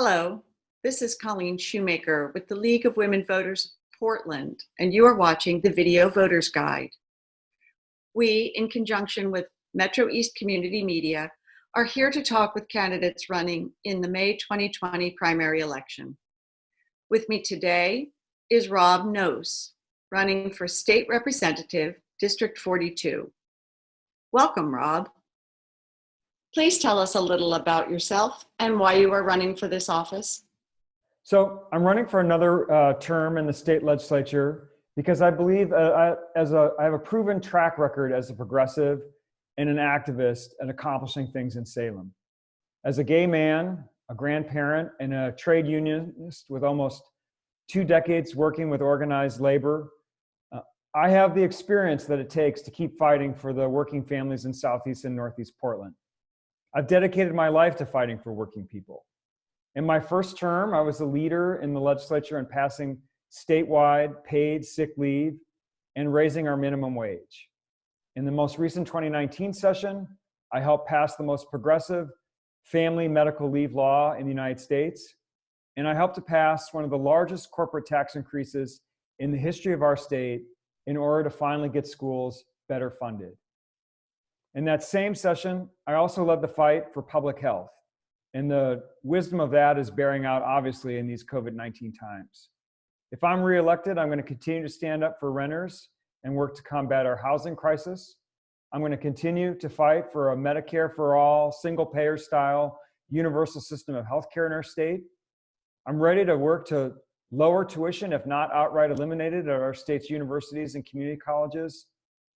Hello, this is Colleen Shoemaker with the League of Women Voters Portland, and you are watching the Video Voters Guide. We, in conjunction with Metro East Community Media, are here to talk with candidates running in the May 2020 primary election. With me today is Rob Nosse, running for State Representative, District 42. Welcome, Rob. Please tell us a little about yourself and why you are running for this office. So I'm running for another uh, term in the state legislature because I believe uh, I, as a, I have a proven track record as a progressive and an activist and accomplishing things in Salem. As a gay man, a grandparent, and a trade unionist with almost two decades working with organized labor, uh, I have the experience that it takes to keep fighting for the working families in Southeast and Northeast Portland. I've dedicated my life to fighting for working people. In my first term, I was a leader in the legislature in passing statewide paid sick leave and raising our minimum wage. In the most recent 2019 session, I helped pass the most progressive family medical leave law in the United States, and I helped to pass one of the largest corporate tax increases in the history of our state in order to finally get schools better funded. In that same session, I also led the fight for public health. And the wisdom of that is bearing out, obviously, in these COVID-19 times. If I'm reelected, I'm going to continue to stand up for renters and work to combat our housing crisis. I'm going to continue to fight for a Medicare for all, single payer style, universal system of healthcare in our state. I'm ready to work to lower tuition, if not outright eliminated, at our state's universities and community colleges.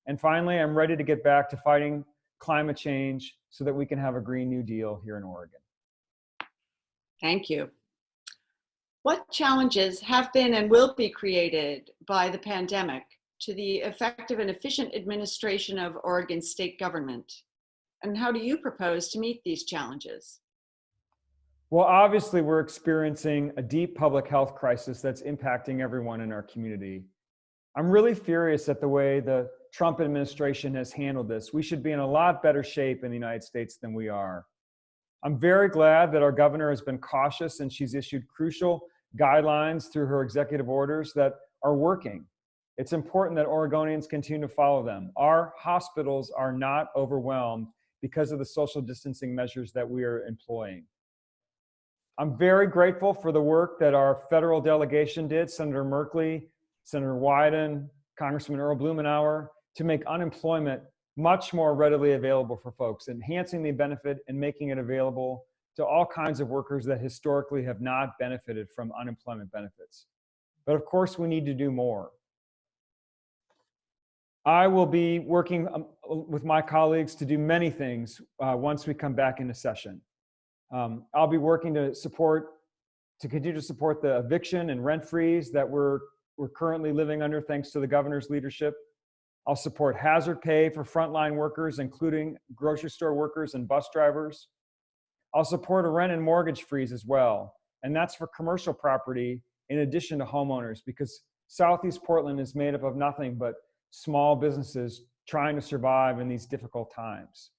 And finally, I'm ready to get back to fighting climate change so that we can have a Green New Deal here in Oregon. Thank you. What challenges have been and will be created by the pandemic to the effective and efficient administration of Oregon state government? And how do you propose to meet these challenges? Well, obviously, we're experiencing a deep public health crisis that's impacting everyone in our community. I'm really furious at the way the Trump administration has handled this. We should be in a lot better shape in the United States than we are. I'm very glad that our governor has been cautious and she's issued crucial guidelines through her executive orders that are working. It's important that Oregonians continue to follow them. Our hospitals are not overwhelmed because of the social distancing measures that we are employing. I'm very grateful for the work that our federal delegation did, Senator Merkley, Senator Wyden, Congressman Earl Blumenauer, to make unemployment much more readily available for folks, enhancing the benefit and making it available to all kinds of workers that historically have not benefited from unemployment benefits. But of course, we need to do more. I will be working um, with my colleagues to do many things uh, once we come back into session. Um, I'll be working to support, to continue to support the eviction and rent freeze that we're, we're currently living under thanks to the governor's leadership. I'll support hazard pay for frontline workers, including grocery store workers and bus drivers. I'll support a rent and mortgage freeze as well. And that's for commercial property in addition to homeowners because Southeast Portland is made up of nothing but small businesses trying to survive in these difficult times.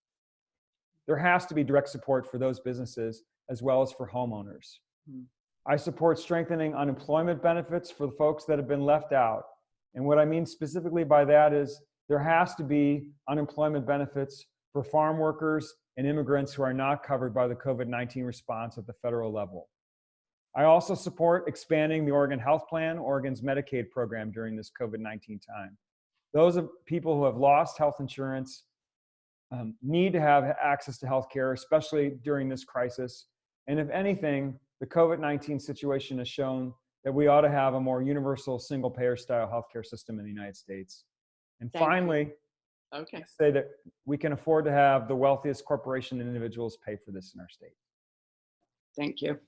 There has to be direct support for those businesses as well as for homeowners. Hmm. I support strengthening unemployment benefits for the folks that have been left out and what I mean specifically by that is there has to be unemployment benefits for farm workers and immigrants who are not covered by the COVID-19 response at the federal level. I also support expanding the Oregon Health Plan, Oregon's Medicaid program during this COVID-19 time. Those of people who have lost health insurance um, need to have access to health care, especially during this crisis. And if anything, the COVID-19 situation has shown that we ought to have a more universal single payer style healthcare system in the United States. And Thank finally, you. okay. say that we can afford to have the wealthiest corporation and individuals pay for this in our state. Thank you.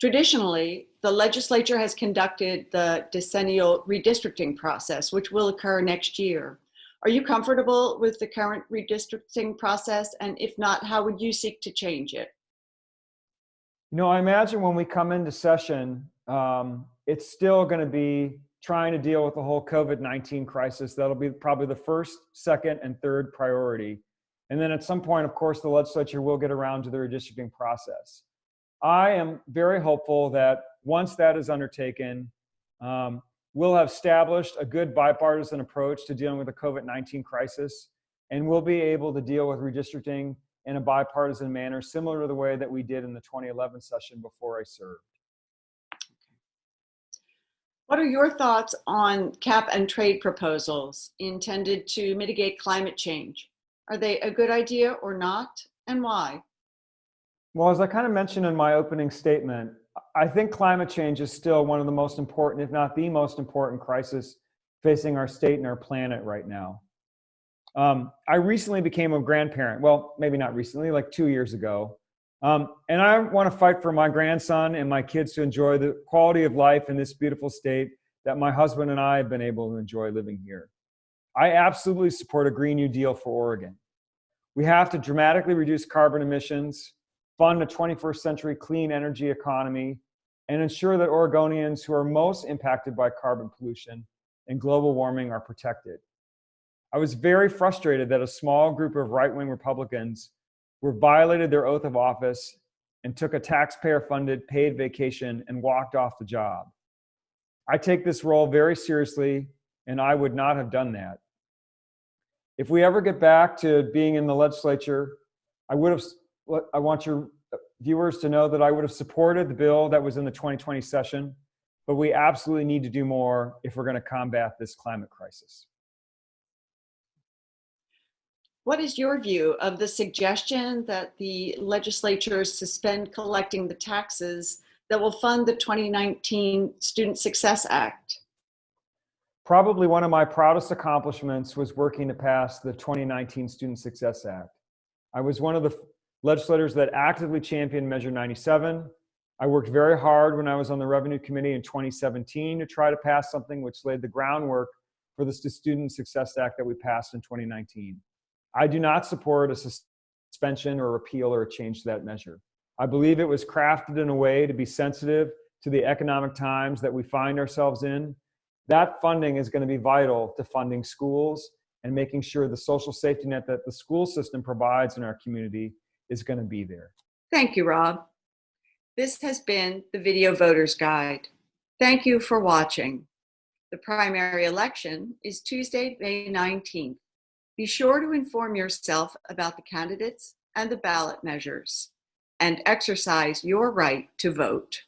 Traditionally, the legislature has conducted the decennial redistricting process, which will occur next year. Are you comfortable with the current redistricting process? And if not, how would you seek to change it? You know, I imagine when we come into session, um, it's still going to be trying to deal with the whole COVID-19 crisis. That'll be probably the first, second, and third priority. And then at some point, of course, the legislature will get around to the redistricting process. I am very hopeful that once that is undertaken, um, we'll have established a good bipartisan approach to dealing with the COVID-19 crisis, and we'll be able to deal with redistricting in a bipartisan manner, similar to the way that we did in the 2011 session before I served. What are your thoughts on cap and trade proposals intended to mitigate climate change? Are they a good idea or not, and why? Well, as I kind of mentioned in my opening statement, I think climate change is still one of the most important, if not the most important crisis facing our state and our planet right now. Um, I recently became a grandparent. Well, maybe not recently, like two years ago. Um, and I want to fight for my grandson and my kids to enjoy the quality of life in this beautiful state that my husband and I have been able to enjoy living here. I absolutely support a Green New Deal for Oregon. We have to dramatically reduce carbon emissions, fund a 21st century clean energy economy, and ensure that Oregonians who are most impacted by carbon pollution and global warming are protected. I was very frustrated that a small group of right-wing Republicans were violated their oath of office and took a taxpayer-funded paid vacation and walked off the job. I take this role very seriously, and I would not have done that. If we ever get back to being in the legislature, I would have, I want your uh, viewers to know that I would have supported the bill that was in the 2020 session, but we absolutely need to do more if we're gonna combat this climate crisis. What is your view of the suggestion that the legislature suspend collecting the taxes that will fund the 2019 Student Success Act? Probably one of my proudest accomplishments was working to pass the 2019 Student Success Act. I was one of the legislators that actively championed Measure 97. I worked very hard when I was on the Revenue Committee in 2017 to try to pass something which laid the groundwork for the Student Success Act that we passed in 2019. I do not support a suspension or repeal or a change to that measure. I believe it was crafted in a way to be sensitive to the economic times that we find ourselves in. That funding is going to be vital to funding schools and making sure the social safety net that the school system provides in our community is going to be there. Thank you, Rob. This has been the Video Voters Guide. Thank you for watching. The primary election is Tuesday, May 19th. Be sure to inform yourself about the candidates and the ballot measures and exercise your right to vote.